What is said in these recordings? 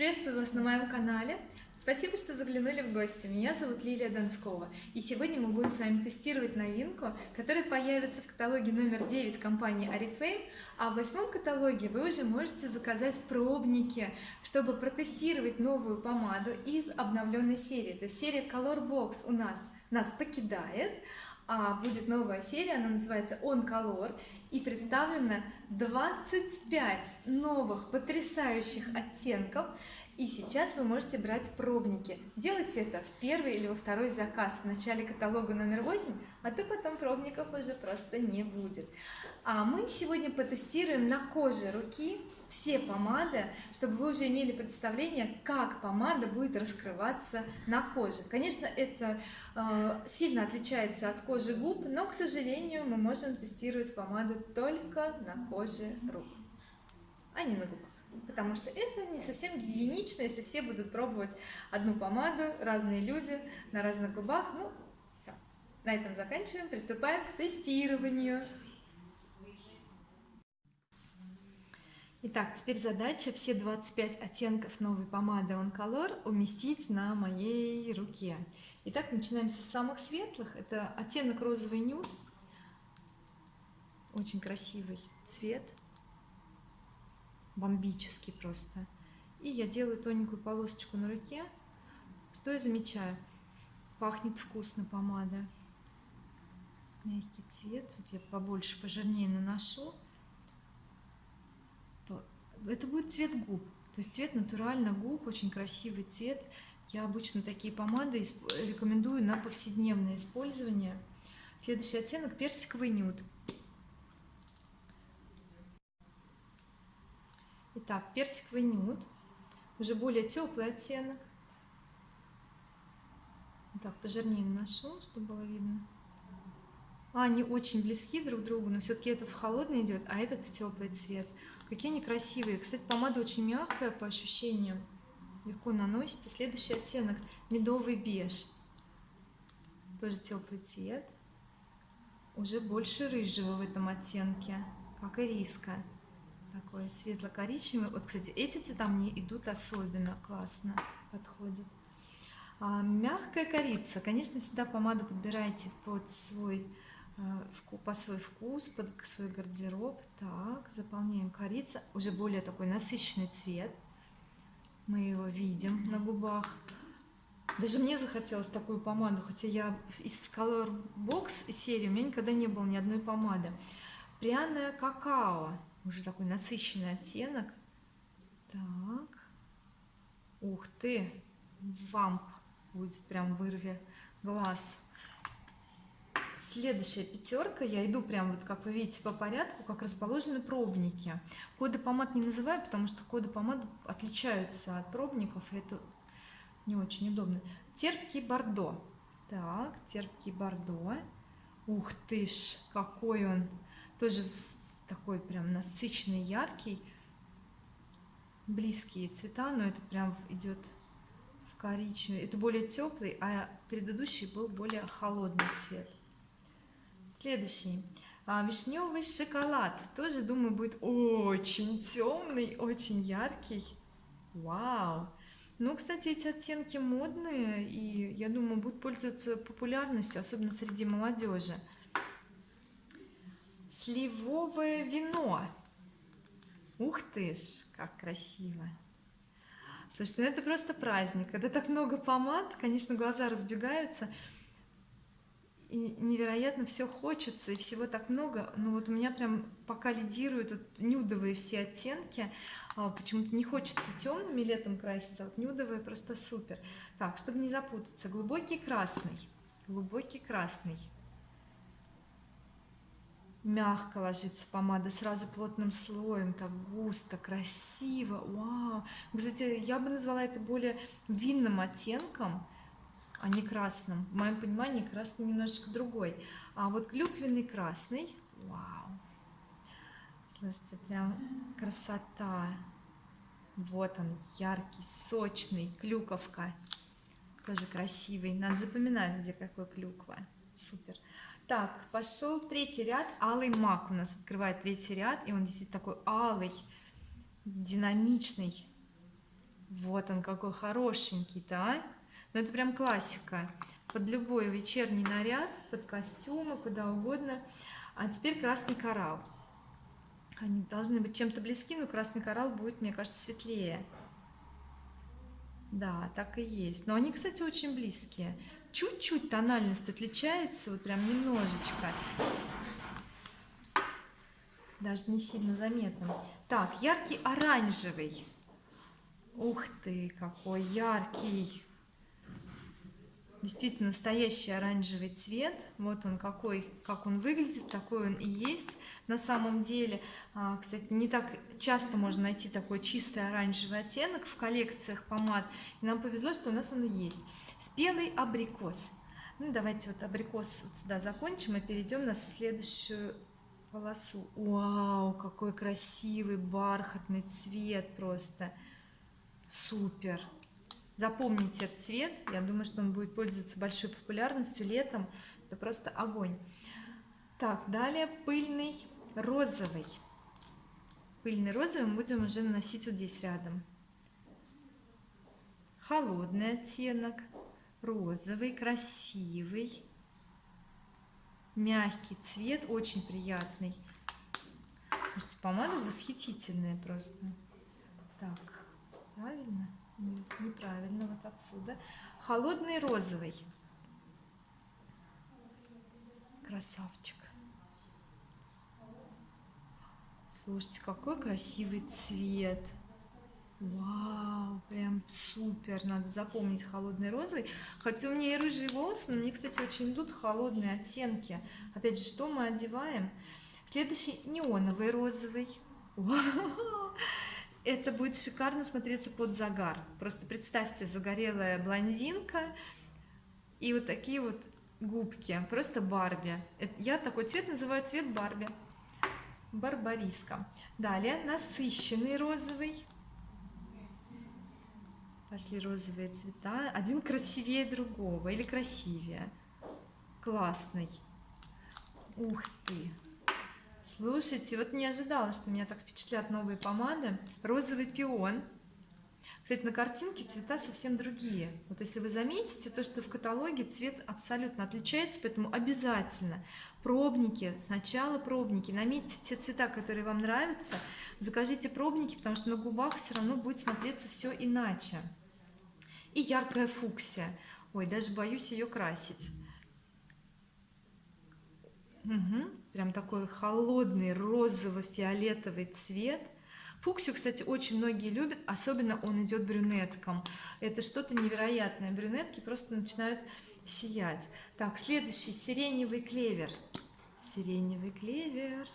Приветствую вас на моем канале. Спасибо, что заглянули в гости. Меня зовут Лилия Донскова. И сегодня мы будем с вами тестировать новинку, которая появится в каталоге номер 9 компании Oriflame. А в восьмом каталоге вы уже можете заказать пробники, чтобы протестировать новую помаду из обновленной серии. То есть серия Color Box у нас нас покидает, будет новая серия, она называется On Color и представлено 25 новых потрясающих оттенков. И сейчас вы можете брать пробники. Делайте это в первый или во второй заказ в начале каталога номер 8 а то потом пробников уже просто не будет. А мы сегодня потестируем на коже руки все помады чтобы вы уже имели представление как помада будет раскрываться на коже. Конечно это э, сильно отличается от кожи губ но к сожалению мы можем тестировать помаду только на коже рук а не на губах. Потому что это не совсем гигиенично если все будут пробовать одну помаду разные люди на разных губах. Ну все на этом заканчиваем приступаем к тестированию Итак, теперь задача. Все 25 оттенков новой помады On Color уместить на моей руке. Итак, начинаем с самых светлых. Это оттенок розовый нюд. Очень красивый цвет. Бомбический просто. И я делаю тоненькую полосочку на руке. Что я замечаю? Пахнет вкусно помада. Мягкий цвет. Вот я побольше пожирнее наношу это будет цвет губ то есть цвет натурально губ очень красивый цвет я обычно такие помады рекомендую на повседневное использование следующий оттенок персиковый нюд Итак, персиковый нюд, уже более теплый оттенок. Так, пожирнее наношу, чтобы было видно. А, они очень близки друг к другу, но все-таки этот в холодный идет, а этот в теплый цвет. Какие они красивые. Кстати, помада очень мягкая по ощущениям. Легко наносите. Следующий оттенок медовый беж. Тоже теплый цвет. Уже больше рыжего в этом оттенке, как и риска такой светло-коричневый вот кстати эти цвета мне идут особенно классно подходят а, мягкая корица конечно всегда помаду подбирайте под свой по свой вкус под свой гардероб. Так заполняем корица. Уже более такой насыщенный цвет. Мы его видим на губах. Даже мне захотелось такую помаду хотя я из color box серии у меня никогда не было ни одной помады. Пряное какао. Уже такой насыщенный оттенок. Так. Ух ты! Вамп будет прям вырви глаз следующая пятерка. Я иду прям вот как вы видите по порядку как расположены пробники. Коды помад не называю потому что коды помад отличаются от пробников и это не очень удобно. Терпкий бордо. Так терпкий бордо. Ух ты ж какой он тоже такой прям насыщенный яркий. Близкие цвета но этот прям идет в коричневый. Это более теплый а предыдущий был более холодный цвет следующий. А, вишневый шоколад. Тоже думаю будет очень темный очень яркий. Вау. Ну кстати эти оттенки модные и я думаю будут пользоваться популярностью особенно среди молодежи сливовое вино. Ух ты ж как красиво. Слушайте ну это просто праздник. Когда так много помад конечно глаза разбегаются и невероятно все хочется и всего так много. Но вот у меня прям пока лидируют вот нюдовые все оттенки. А, почему-то не хочется темными летом краситься вот нюдовые просто супер. Так чтобы не запутаться. Глубокий красный. Глубокий красный. Мягко ложится помада сразу плотным слоем. Так густо красиво. Вау. Кстати я бы назвала это более винным оттенком а не красным. В моем понимании красный немножечко другой. А вот клюквенный красный вау. Слушайте прям красота. Вот он яркий сочный клюковка. Тоже красивый. Надо запоминать где какой клюква. Супер. Так пошел третий ряд. Алый мак у нас открывает третий ряд и он действительно такой алый динамичный. Вот он какой хорошенький да ну это прям классика. Под любой вечерний наряд под костюмы куда угодно. А теперь красный коралл. Они должны быть чем-то близки но красный коралл будет мне кажется светлее. Да так и есть. Но они кстати очень близкие. Чуть-чуть тональность отличается вот прям немножечко. Даже не сильно заметно. Так яркий оранжевый. Ух ты какой яркий действительно настоящий оранжевый цвет. Вот он какой как он выглядит такой он и есть на самом деле. А, кстати не так часто можно найти такой чистый оранжевый оттенок в коллекциях помад и нам повезло что у нас он и есть. Спелый абрикос. Ну давайте вот абрикос вот сюда закончим и перейдем на следующую полосу. Вау какой красивый бархатный цвет просто. Супер запомните этот цвет. Я думаю что он будет пользоваться большой популярностью летом. Это просто огонь. Так далее пыльный розовый. Пыльный розовый мы будем уже наносить вот здесь рядом. Холодный оттенок. Розовый красивый. Мягкий цвет очень приятный. Слушайте, помада восхитительная просто. Так правильно неправильно вот отсюда. Холодный розовый. Красавчик. Слушайте какой красивый цвет. Вау прям супер. Надо запомнить холодный розовый. Хотя у меня и рыжие волосы но мне кстати очень идут холодные оттенки. Опять же что мы одеваем? Следующий неоновый розовый это будет шикарно смотреться под загар. Просто представьте загорелая блондинка и вот такие вот губки. Просто барби. Я такой цвет называю цвет барби. Барбариска. Далее насыщенный розовый. Пошли розовые цвета. Один красивее другого или красивее. Классный. Ух ты слушайте вот не ожидала что меня так впечатлят новые помады. Розовый пион. Кстати на картинке цвета совсем другие. Вот если вы заметите то что в каталоге цвет абсолютно отличается поэтому обязательно пробники сначала пробники. Наметьте те цвета которые вам нравятся закажите пробники потому что на губах все равно будет смотреться все иначе. И яркая фуксия. Ой даже боюсь ее красить. Угу. Прям такой холодный розово-фиолетовый цвет. Фуксию кстати очень многие любят особенно он идет брюнеткам. Это что-то невероятное. Брюнетки просто начинают сиять. Так следующий сиреневый клевер. Сиреневый клевер.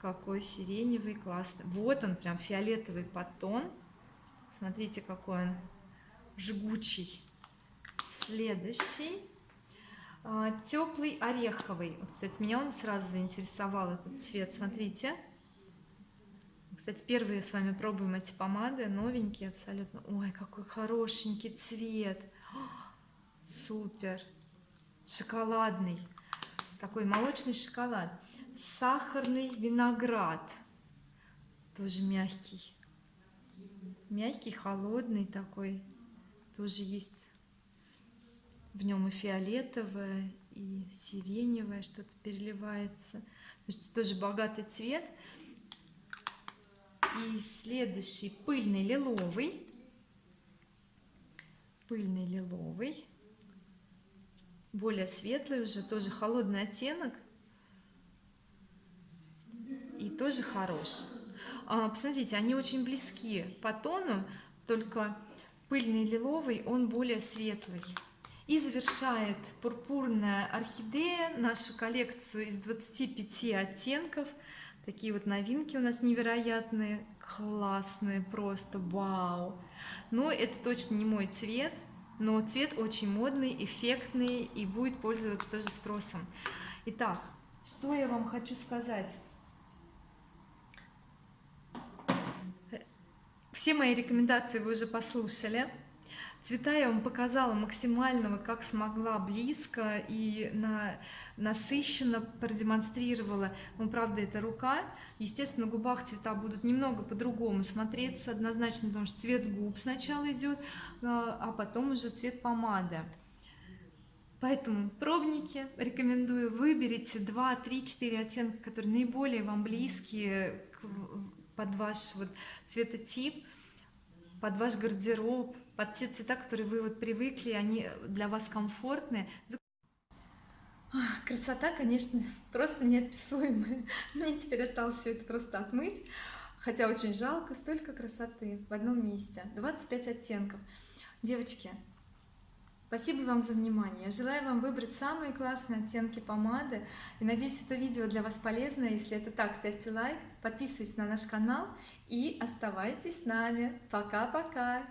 Какой сиреневый классный. Вот он прям фиолетовый потон смотрите какой он жгучий. Следующий теплый ореховый. Вот, кстати меня он сразу заинтересовал этот цвет. Смотрите. Кстати первые с вами пробуем эти помады. Новенькие абсолютно. Ой какой хорошенький цвет. Супер. Шоколадный. Такой молочный шоколад. Сахарный виноград. Тоже мягкий. Мягкий холодный такой. Тоже есть в нем и фиолетовое и сиреневое что-то переливается. То есть тоже богатый цвет. И следующий пыльный лиловый. Пыльный лиловый. Более светлый уже тоже холодный оттенок. И тоже хорош а, посмотрите они очень близки по тону только пыльный лиловый он более светлый и завершает пурпурная орхидея нашу коллекцию из 25 оттенков. Такие вот новинки у нас невероятные классные просто вау. Но это точно не мой цвет но цвет очень модный эффектный и будет пользоваться тоже спросом. Итак что я вам хочу сказать? Все мои рекомендации вы уже послушали цвета я вам показала максимально вот как смогла близко и на насыщенно продемонстрировала. Ну правда это рука. Естественно на губах цвета будут немного по-другому смотреться. Однозначно потому что цвет губ сначала идет а, а потом уже цвет помады. Поэтому пробники рекомендую. Выберите 2 3 4 оттенка которые наиболее вам близкие под ваш вот цветотип под ваш гардероб под те цвета которые вы вот привыкли они для вас комфортны. Красота конечно просто неописуемая. Мне теперь осталось все это просто отмыть. Хотя очень жалко столько красоты в одном месте. 25 оттенков. Девочки спасибо вам за внимание. Я желаю вам выбрать самые классные оттенки помады. И надеюсь это видео для вас полезно если это так ставьте лайк подписывайтесь на наш канал и оставайтесь с нами. Пока пока